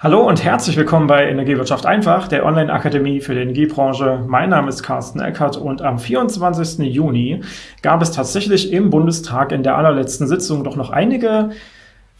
Hallo und herzlich willkommen bei Energiewirtschaft einfach, der Online-Akademie für die Energiebranche. Mein Name ist Carsten Eckert und am 24. Juni gab es tatsächlich im Bundestag in der allerletzten Sitzung doch noch einige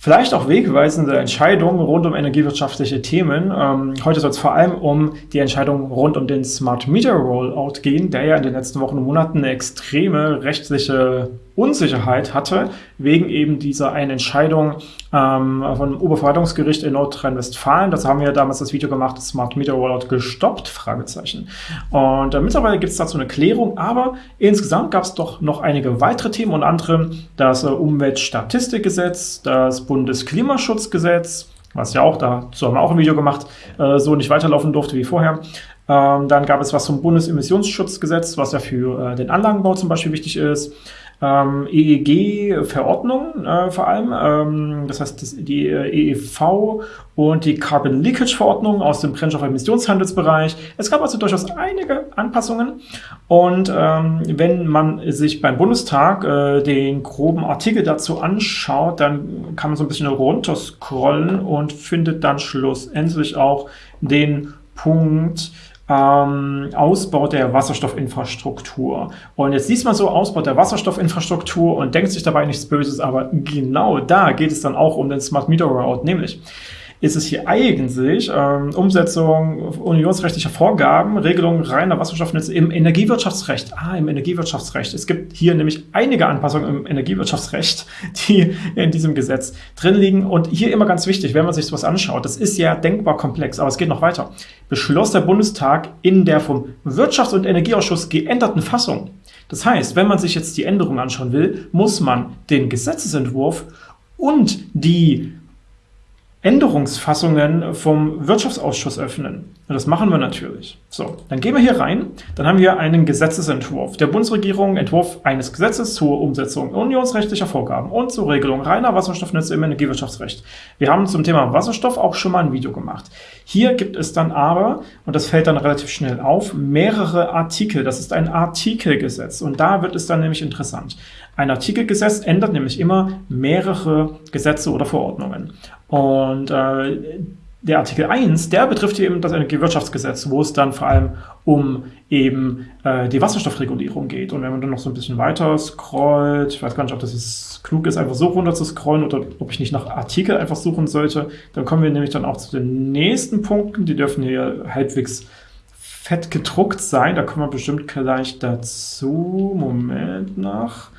Vielleicht auch wegweisende Entscheidungen rund um energiewirtschaftliche Themen. Ähm, heute soll es vor allem um die Entscheidung rund um den Smart Meter Rollout gehen, der ja in den letzten Wochen und Monaten eine extreme rechtliche Unsicherheit hatte, wegen eben dieser einen Entscheidung ähm, vom Oberverwaltungsgericht in Nordrhein-Westfalen. Das haben wir damals das Video gemacht, Smart Meter Rollout gestoppt, Fragezeichen. Und äh, mittlerweile gibt es dazu eine Klärung, aber insgesamt gab es doch noch einige weitere Themen, unter anderem das äh, Umweltstatistikgesetz, das Bundesklimaschutzgesetz, was ja auch, dazu haben wir auch ein Video gemacht, äh, so nicht weiterlaufen durfte wie vorher. Ähm, dann gab es was zum Bundesemissionsschutzgesetz, was ja für äh, den Anlagenbau zum Beispiel wichtig ist ähm, EEG-Verordnung äh, vor allem, ähm, das heißt das, die äh, EEV und die Carbon Leakage-Verordnung aus dem Brennstoffemissionshandelsbereich. Es gab also durchaus einige Anpassungen und ähm, wenn man sich beim Bundestag äh, den groben Artikel dazu anschaut, dann kann man so ein bisschen runterscrollen und findet dann schlussendlich auch den Punkt, ähm, Ausbau der Wasserstoffinfrastruktur. Und jetzt liest man so Ausbau der Wasserstoffinfrastruktur und denkt sich dabei nichts Böses, aber genau da geht es dann auch um den Smart Meter Rollout, nämlich ist es hier eigentlich ähm, Umsetzung unionsrechtlicher Vorgaben, Regelung reiner Wasserstoffnetze im Energiewirtschaftsrecht. Ah, im Energiewirtschaftsrecht. Es gibt hier nämlich einige Anpassungen im Energiewirtschaftsrecht, die in diesem Gesetz drin liegen. Und hier immer ganz wichtig, wenn man sich sowas anschaut, das ist ja denkbar komplex, aber es geht noch weiter. Beschloss der Bundestag in der vom Wirtschafts- und Energieausschuss geänderten Fassung. Das heißt, wenn man sich jetzt die Änderung anschauen will, muss man den Gesetzesentwurf und die Änderungsfassungen vom Wirtschaftsausschuss öffnen. Und das machen wir natürlich. So, dann gehen wir hier rein. Dann haben wir einen Gesetzesentwurf der Bundesregierung, Entwurf eines Gesetzes zur Umsetzung unionsrechtlicher Vorgaben und zur Regelung reiner Wasserstoffnetze im Energiewirtschaftsrecht. Wir haben zum Thema Wasserstoff auch schon mal ein Video gemacht. Hier gibt es dann aber, und das fällt dann relativ schnell auf, mehrere Artikel. Das ist ein Artikelgesetz und da wird es dann nämlich interessant. Ein Artikelgesetz ändert nämlich immer mehrere Gesetze oder Verordnungen. Und äh, der Artikel 1, der betrifft eben das Energiewirtschaftsgesetz, wo es dann vor allem um eben äh, die Wasserstoffregulierung geht. Und wenn man dann noch so ein bisschen weiter scrollt, ich weiß gar nicht, ob das jetzt klug ist, einfach so runter zu scrollen oder ob ich nicht nach Artikel einfach suchen sollte, dann kommen wir nämlich dann auch zu den nächsten Punkten. Die dürfen hier halbwegs fett gedruckt sein. Da kommen wir bestimmt gleich dazu. Moment nach.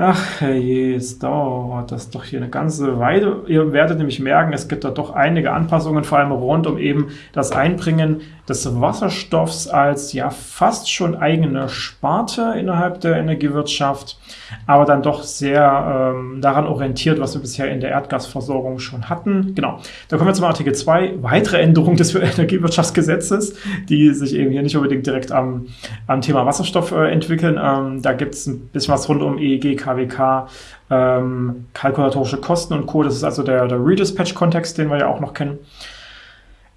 Ach je, es dauert das doch hier eine ganze Weile. Ihr werdet nämlich merken, es gibt da doch einige Anpassungen, vor allem rund um eben das Einbringen des Wasserstoffs als ja fast schon eigene Sparte innerhalb der Energiewirtschaft, aber dann doch sehr ähm, daran orientiert, was wir bisher in der Erdgasversorgung schon hatten. Genau, da kommen wir zum Artikel 2, weitere Änderungen des Energiewirtschaftsgesetzes, die sich eben hier nicht unbedingt direkt am, am Thema Wasserstoff äh, entwickeln. Ähm, da gibt es ein bisschen was rund um EEG, KWK, ähm, kalkulatorische Kosten und Co. Das ist also der, der Redispatch-Kontext, den wir ja auch noch kennen.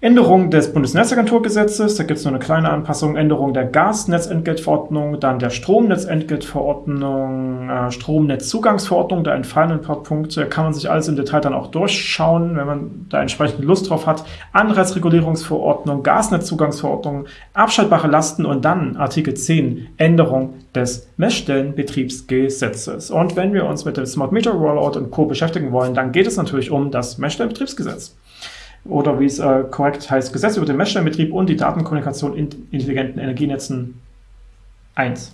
Änderung des Bundesnetzagenturgesetzes, da gibt es nur eine kleine Anpassung, Änderung der Gasnetzentgeltverordnung, dann der Stromnetzentgeltverordnung, äh, Stromnetzzugangsverordnung, da entfallen ein paar Punkte, kann man sich alles im Detail dann auch durchschauen, wenn man da entsprechend Lust drauf hat. Anreizregulierungsverordnung, Gasnetzzugangsverordnung, abschaltbare Lasten und dann Artikel 10, Änderung des Messstellenbetriebsgesetzes. Und wenn wir uns mit dem Smart Meter Rollout und Co. beschäftigen wollen, dann geht es natürlich um das Messstellenbetriebsgesetz oder wie es äh, korrekt heißt, Gesetz über den Messstellenbetrieb und die Datenkommunikation in intelligenten Energienetzen 1.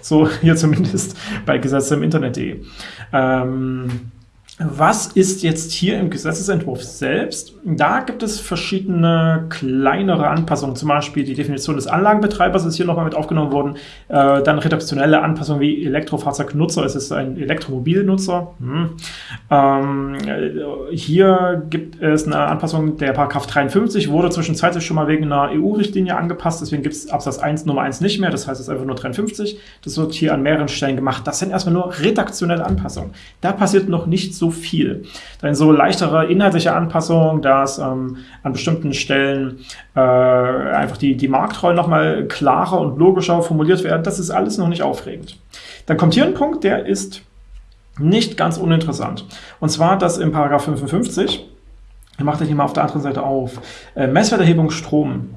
So hier zumindest bei Gesetze im Internet.de. Ähm, was ist jetzt hier im Gesetzesentwurf selbst? Da gibt es verschiedene kleinere Anpassungen, zum Beispiel die Definition des Anlagenbetreibers ist hier nochmal mit aufgenommen worden, äh, dann redaktionelle Anpassungen wie Elektrofahrzeugnutzer, es ist ein Elektromobilnutzer. Hm. Ähm, äh, hier gibt es eine Anpassung, der Paragraph 53 wurde zwischenzeitlich schon mal wegen einer EU-Richtlinie angepasst, deswegen gibt es Absatz 1 Nummer 1 nicht mehr, das heißt es ist einfach nur 53. Das wird hier an mehreren Stellen gemacht. Das sind erstmal nur redaktionelle Anpassungen. Da passiert noch nicht so viel. Dann so leichtere inhaltliche Anpassungen, dass ähm, an bestimmten Stellen äh, einfach die, die Marktrollen nochmal klarer und logischer formuliert werden. Das ist alles noch nicht aufregend. Dann kommt hier ein Punkt, der ist nicht ganz uninteressant. Und zwar, dass im Paragraph 55 Ich mache das hier mal auf der anderen Seite auf. Äh, Messwerterhebung Strom.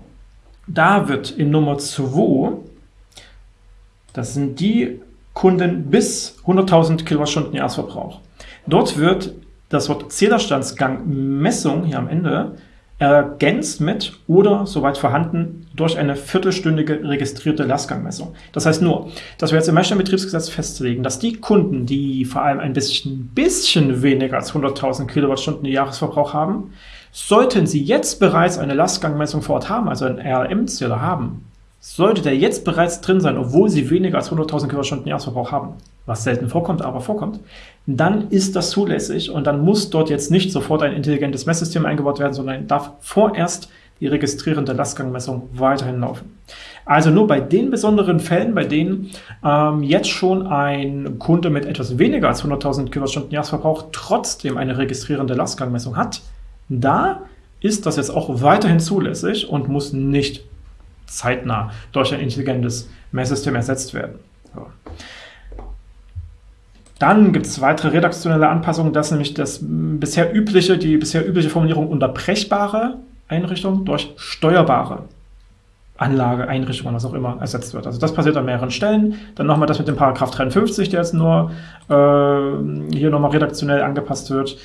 Da wird in Nummer 2, das sind die Kunden bis 100.000 Kilowattstunden Jahresverbrauch. Dort wird das Wort Zählerstandsgang Messung hier am Ende ergänzt mit oder, soweit vorhanden, durch eine viertelstündige registrierte Lastgangmessung. Das heißt nur, dass wir jetzt im Messstellenbetriebsgesetz festlegen, dass die Kunden, die vor allem ein bisschen, bisschen weniger als 100.000 Kilowattstunden Jahresverbrauch haben, sollten sie jetzt bereits eine Lastgangmessung vor Ort haben, also einen RLM-Zähler haben, sollte der jetzt bereits drin sein, obwohl sie weniger als 100.000 Kilowattstunden Jahresverbrauch haben, was selten vorkommt, aber vorkommt, dann ist das zulässig und dann muss dort jetzt nicht sofort ein intelligentes Messsystem eingebaut werden, sondern darf vorerst die registrierende Lastgangmessung weiterhin laufen. Also nur bei den besonderen Fällen, bei denen ähm, jetzt schon ein Kunde mit etwas weniger als 100.000 Kilowattstunden Jahresverbrauch trotzdem eine registrierende Lastgangmessung hat, da ist das jetzt auch weiterhin zulässig und muss nicht zeitnah durch ein intelligentes Messsystem ersetzt werden. So. Dann gibt es weitere redaktionelle Anpassungen, dass nämlich das bisher übliche, die bisher übliche Formulierung unterbrechbare Einrichtung durch steuerbare Anlage, Einrichtung, was auch immer, ersetzt wird. Also das passiert an mehreren Stellen. Dann nochmal das mit dem Paragraph 53, der jetzt nur äh, hier nochmal redaktionell angepasst wird.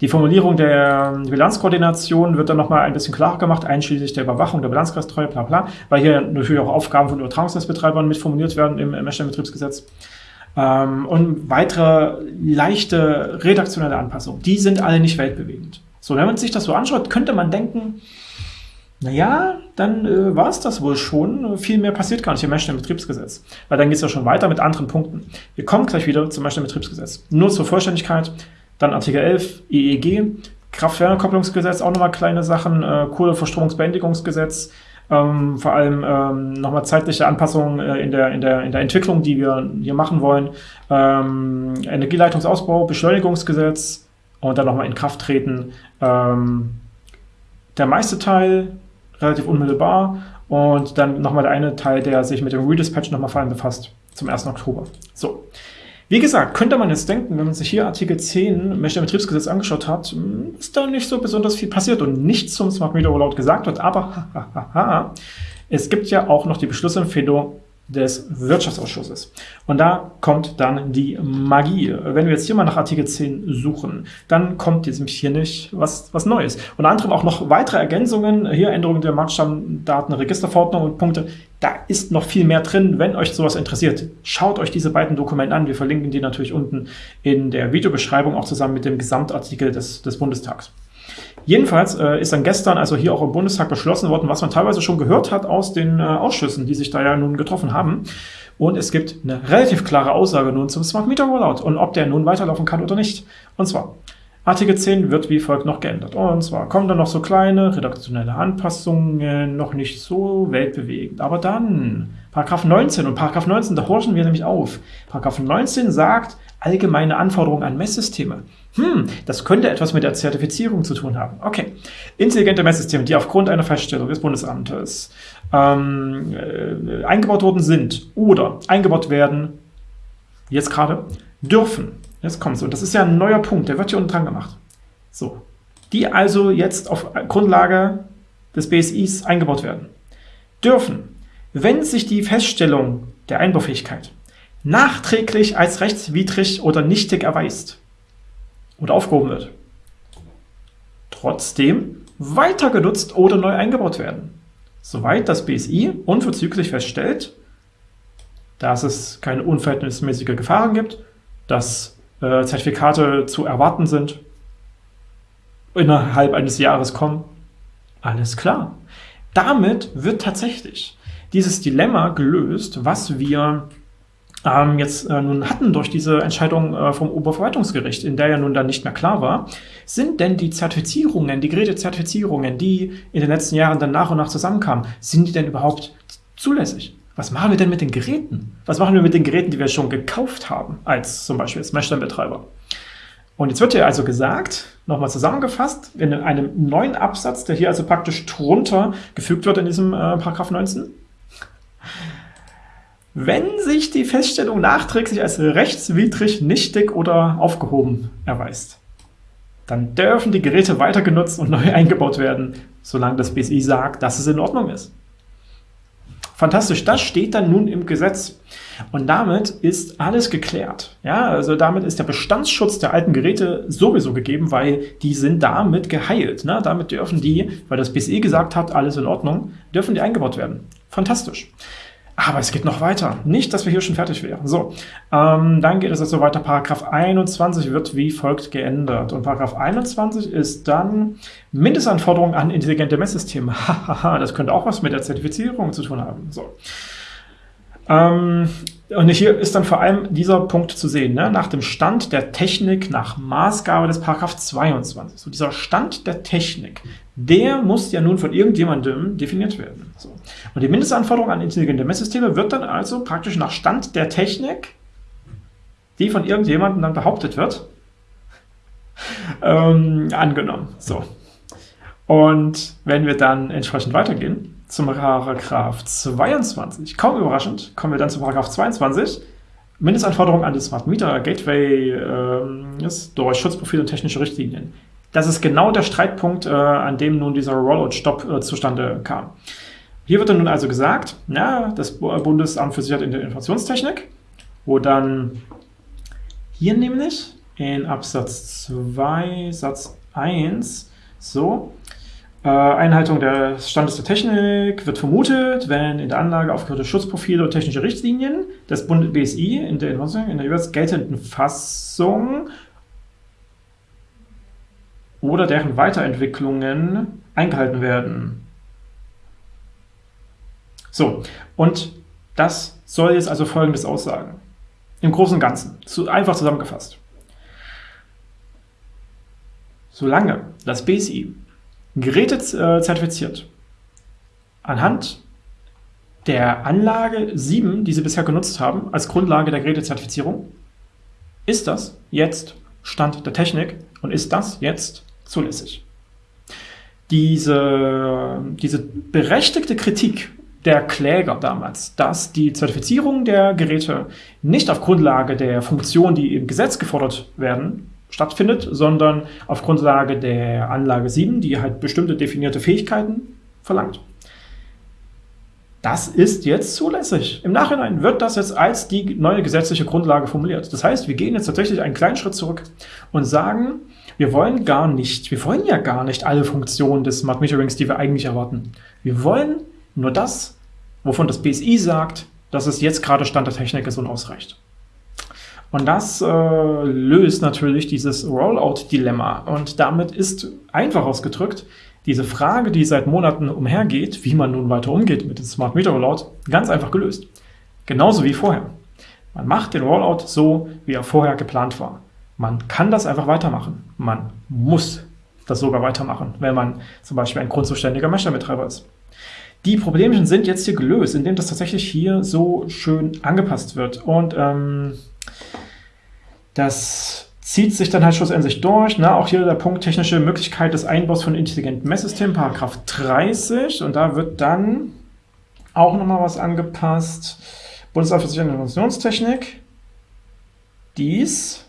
Die Formulierung der Bilanzkoordination wird dann nochmal ein bisschen klarer gemacht, einschließlich der Überwachung der Bilanzkreistreue, bla bla, weil hier natürlich auch Aufgaben von Übertragungsnetzbetreibern mitformuliert werden im Messstellenbetriebsgesetz. Ähm, und weitere leichte redaktionelle Anpassungen, die sind alle nicht weltbewegend. So, wenn man sich das so anschaut, könnte man denken, naja, dann äh, war es das wohl schon. Viel mehr passiert gar nicht im Messstellenbetriebsgesetz. Weil dann geht es ja schon weiter mit anderen Punkten. Wir kommen gleich wieder zum Messstellenbetriebsgesetz. Nur zur Vollständigkeit, dann Artikel 11 EEG, Kraft-Wärme-Kopplungsgesetz, auch nochmal kleine Sachen, äh, Kohleverstromungsbeendigungsgesetz, ähm, vor allem ähm, nochmal zeitliche Anpassungen äh, in, der, in, der, in der Entwicklung, die wir hier machen wollen. Ähm, Energieleitungsausbau, Beschleunigungsgesetz und dann nochmal in Kraft treten. Ähm, der meiste Teil relativ unmittelbar und dann nochmal der eine Teil, der sich mit dem Redispatch nochmal vor allem befasst, zum 1. Oktober. So. Wie gesagt, könnte man jetzt denken, wenn man sich hier Artikel 10 Betriebsgesetz angeschaut hat, hm, ist da nicht so besonders viel passiert und nichts zum Smart Meter Rollout gesagt wird, aber es gibt ja auch noch die Beschlussempfehlung des Wirtschaftsausschusses. Und da kommt dann die Magie. Wenn wir jetzt hier mal nach Artikel 10 suchen, dann kommt jetzt hier nicht was, was Neues. Unter anderem auch noch weitere Ergänzungen, hier Änderungen der Marktstammdatenregisterverordnung und Punkte. Da ist noch viel mehr drin, wenn euch sowas interessiert. Schaut euch diese beiden Dokumente an. Wir verlinken die natürlich unten in der Videobeschreibung, auch zusammen mit dem Gesamtartikel des, des Bundestags. Jedenfalls äh, ist dann gestern also hier auch im Bundestag beschlossen worden, was man teilweise schon gehört hat aus den äh, Ausschüssen, die sich da ja nun getroffen haben. Und es gibt eine relativ klare Aussage nun zum Smart Meter Rollout und ob der nun weiterlaufen kann oder nicht. Und zwar, Artikel 10 wird wie folgt noch geändert. Und zwar kommen dann noch so kleine redaktionelle Anpassungen, noch nicht so weltbewegend. Aber dann, Paragraph 19 und Paragraph 19, da horchen wir nämlich auf. Paragraph 19 sagt, allgemeine Anforderungen an Messsysteme. Hm, das könnte etwas mit der Zertifizierung zu tun haben. Okay. Intelligente Messsysteme, die aufgrund einer Feststellung des Bundesamtes ähm, äh, eingebaut worden sind oder eingebaut werden, jetzt gerade, dürfen. Jetzt kommt es. Und das ist ja ein neuer Punkt, der wird hier unten dran gemacht. So. Die also jetzt auf Grundlage des BSIs eingebaut werden. Dürfen, wenn sich die Feststellung der Einbaufähigkeit nachträglich als rechtswidrig oder nichtig erweist oder aufgehoben wird, trotzdem weiter genutzt oder neu eingebaut werden, soweit das BSI unverzüglich feststellt, dass es keine unverhältnismäßige Gefahren gibt, dass äh, Zertifikate zu erwarten sind, innerhalb eines Jahres kommen. Alles klar. Damit wird tatsächlich dieses Dilemma gelöst, was wir ähm, jetzt äh, nun hatten durch diese Entscheidung äh, vom Oberverwaltungsgericht, in der ja nun dann nicht mehr klar war, sind denn die Zertifizierungen, die Gerätezertifizierungen, die in den letzten Jahren dann nach und nach zusammenkamen, sind die denn überhaupt zulässig? Was machen wir denn mit den Geräten? Was machen wir mit den Geräten, die wir schon gekauft haben, als zum Beispiel als Messstellenbetreiber? Und jetzt wird hier also gesagt, nochmal zusammengefasst, in einem neuen Absatz, der hier also praktisch drunter gefügt wird in diesem äh, Paragraph 19, wenn sich die Feststellung nachträglich als rechtswidrig, nichtig oder aufgehoben erweist. dann dürfen die Geräte weiter genutzt und neu eingebaut werden, solange das BSI sagt, dass es in Ordnung ist. Fantastisch, das steht dann nun im Gesetz. Und damit ist alles geklärt. Ja, also damit ist der Bestandsschutz der alten Geräte sowieso gegeben, weil die sind damit geheilt. Ne? Damit dürfen die, weil das BSI gesagt hat, alles in Ordnung, dürfen die eingebaut werden. Fantastisch. Aber es geht noch weiter. Nicht, dass wir hier schon fertig wären. So, ähm, dann geht es also weiter. Paragraph 21 wird wie folgt geändert. Und Paragraph 21 ist dann Mindestanforderungen an intelligente Messsysteme. Hahaha, das könnte auch was mit der Zertifizierung zu tun haben. So. Ähm, und hier ist dann vor allem dieser Punkt zu sehen, ne? nach dem Stand der Technik, nach Maßgabe des Paragraph 22. So dieser Stand der Technik, der muss ja nun von irgendjemandem definiert werden. So. Und die Mindestanforderung an intelligente Messsysteme wird dann also praktisch nach Stand der Technik, die von irgendjemandem dann behauptet wird, ähm, angenommen. So. Und wenn wir dann entsprechend weitergehen, zum Paragraph 22. Kaum überraschend kommen wir dann zu Paragraph 22. Mindestanforderungen an die Smart Meter Gateway äh, ist durch Schutzprofile und technische Richtlinien. Das ist genau der Streitpunkt, äh, an dem nun dieser Rollout-Stop äh, zustande kam. Hier wird dann nun also gesagt, ja, das Bundesamt für Sicherheit in der Informationstechnik, wo dann hier nämlich in Absatz 2 Satz 1 so Einhaltung des Standes der Technik wird vermutet, wenn in der Anlage aufgeführte Schutzprofile und technische Richtlinien des Bund BSI in der, in der jeweils geltenden Fassung oder deren Weiterentwicklungen eingehalten werden. So, und das soll jetzt also Folgendes aussagen. Im Großen und Ganzen, zu, einfach zusammengefasst. Solange das BSI Geräte äh, zertifiziert. Anhand der Anlage 7, die Sie bisher genutzt haben, als Grundlage der Gerätezertifizierung, ist das jetzt Stand der Technik und ist das jetzt zulässig. Diese, diese berechtigte Kritik der Kläger damals, dass die Zertifizierung der Geräte nicht auf Grundlage der Funktionen, die im Gesetz gefordert werden, stattfindet, sondern auf Grundlage der Anlage 7, die halt bestimmte definierte Fähigkeiten verlangt. Das ist jetzt zulässig. Im Nachhinein wird das jetzt als die neue gesetzliche Grundlage formuliert. Das heißt, wir gehen jetzt tatsächlich einen kleinen Schritt zurück und sagen, wir wollen gar nicht, wir wollen ja gar nicht alle Funktionen des Smart Meterings, die wir eigentlich erwarten. Wir wollen nur das, wovon das BSI sagt, dass es jetzt gerade Stand der Technik ist und ausreicht. Und das äh, löst natürlich dieses Rollout-Dilemma. Und damit ist einfach ausgedrückt diese Frage, die seit Monaten umhergeht, wie man nun weiter umgeht mit dem Smart Meter Rollout, ganz einfach gelöst. Genauso wie vorher. Man macht den Rollout so, wie er vorher geplant war. Man kann das einfach weitermachen. Man muss das sogar weitermachen, wenn man zum Beispiel ein grundzuständiger Messstellbetreiber ist. Die Problemchen sind jetzt hier gelöst, indem das tatsächlich hier so schön angepasst wird. Und ähm, das zieht sich dann halt schlussendlich durch. Ne? Auch hier der Punkt technische Möglichkeit des Einbaus von intelligenten Messsystemen, Paragraph 30. Und da wird dann auch nochmal was angepasst. Bundesamt für Sicherheit und Informationstechnik. Dies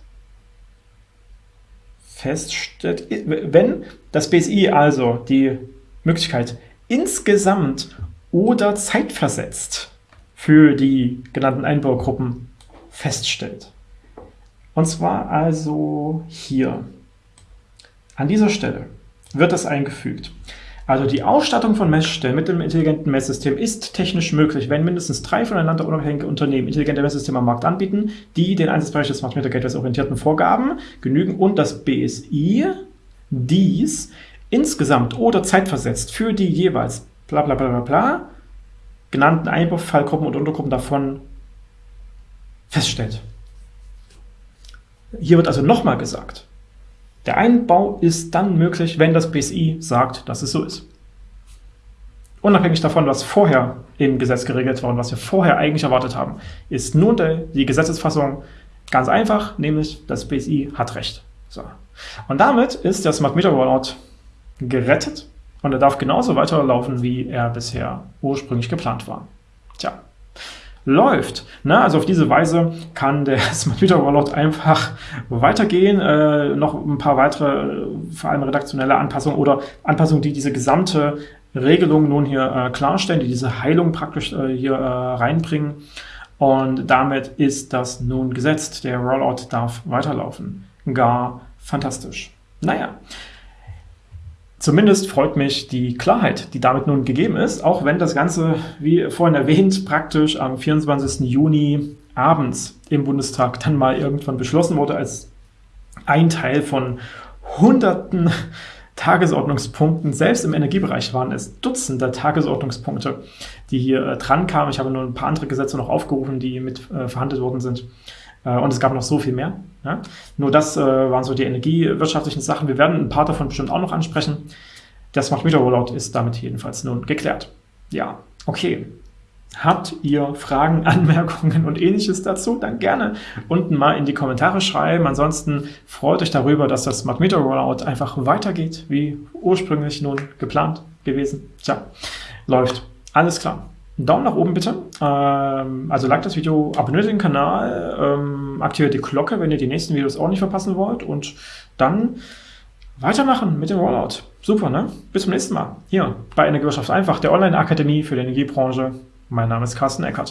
feststellt, wenn das BSI also die Möglichkeit insgesamt oder zeitversetzt für die genannten Einbaugruppen feststellt. Und zwar also hier. An dieser Stelle wird das eingefügt. Also die Ausstattung von Messstellen mit dem intelligenten Messsystem ist technisch möglich, wenn mindestens drei voneinander unabhängige Unternehmen intelligente Messsysteme am Markt anbieten, die den Einsatzbereich des Smart Meter Gateways orientierten Vorgaben genügen und das BSI dies insgesamt oder zeitversetzt für die jeweils bla bla bla bla bla genannten Einbaufallgruppen und Untergruppen davon feststellt. Hier wird also nochmal gesagt, der Einbau ist dann möglich, wenn das BSI sagt, dass es so ist. Unabhängig davon, was vorher im Gesetz geregelt war und was wir vorher eigentlich erwartet haben, ist nun die Gesetzesfassung ganz einfach, nämlich das BSI hat Recht. So. Und damit ist der Smart Meter Rollout gerettet und er darf genauso weiterlaufen, wie er bisher ursprünglich geplant war. Tja, läuft. Ne? Also auf diese Weise kann der Smart Meter Rollout einfach weitergehen. Äh, noch ein paar weitere, vor allem redaktionelle Anpassungen oder Anpassungen, die diese gesamte Regelung nun hier äh, klarstellen, die diese Heilung praktisch äh, hier äh, reinbringen. Und damit ist das nun gesetzt. Der Rollout darf weiterlaufen. Gar fantastisch. Naja, Zumindest freut mich die Klarheit, die damit nun gegeben ist, auch wenn das Ganze, wie vorhin erwähnt, praktisch am 24. Juni abends im Bundestag dann mal irgendwann beschlossen wurde, als ein Teil von hunderten Tagesordnungspunkten, selbst im Energiebereich waren es Dutzende Tagesordnungspunkte, die hier äh, dran kamen. Ich habe nur ein paar andere Gesetze noch aufgerufen, die mit äh, verhandelt worden sind. Äh, und es gab noch so viel mehr. Ja? Nur das äh, waren so die energiewirtschaftlichen Sachen. Wir werden ein paar davon bestimmt auch noch ansprechen. Der Smart Meter Rollout ist damit jedenfalls nun geklärt. Ja, okay. Habt ihr Fragen, Anmerkungen und ähnliches dazu? Dann gerne unten mal in die Kommentare schreiben. Ansonsten freut euch darüber, dass das Smart Meter Rollout einfach weitergeht, wie ursprünglich nun geplant gewesen. Tja, läuft. Alles klar. Daumen nach oben bitte. Ähm, also like das Video, abonniert den Kanal, ähm, aktiviert die Glocke, wenn ihr die nächsten Videos auch nicht verpassen wollt und dann weitermachen mit dem Rollout. Super, ne? Bis zum nächsten Mal. Hier bei Energiewirtschaft einfach, der Online-Akademie für die Energiebranche. Mein Name ist Carsten Eckert.